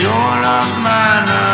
You're not mine.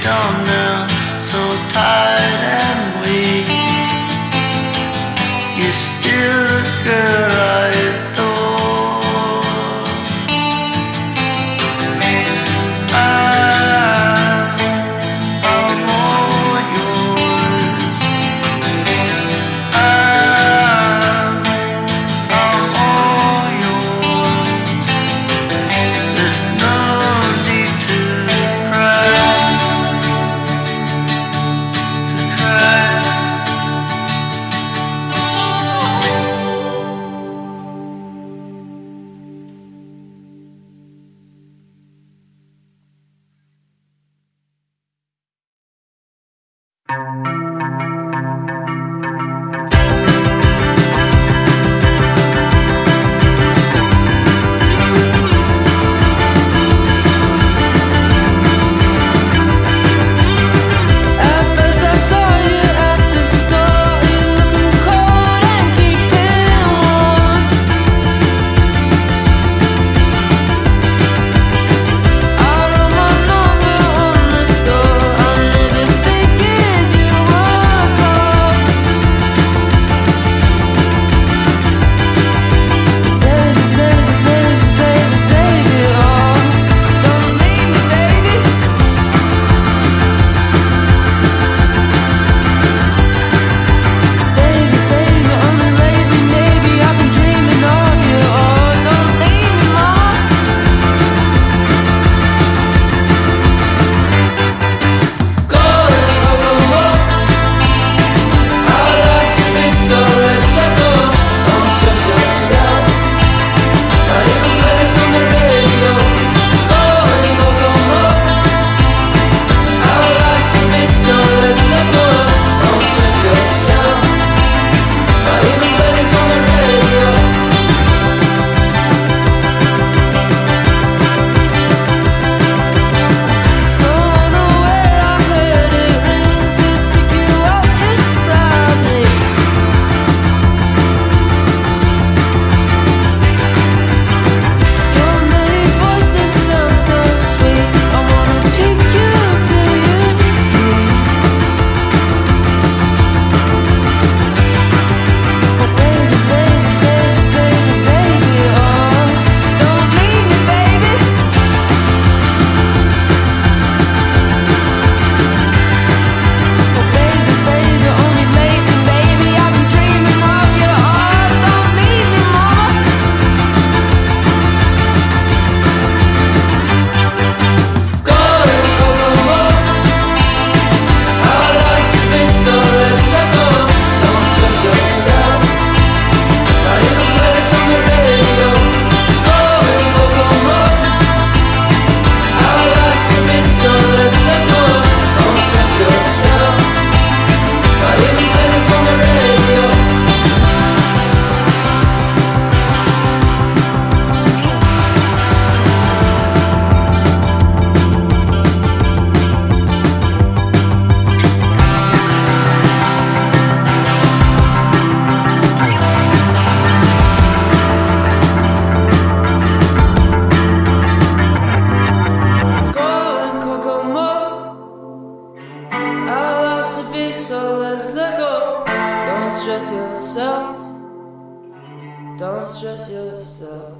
dumb now, so tired stress yourself. Don't stress yourself.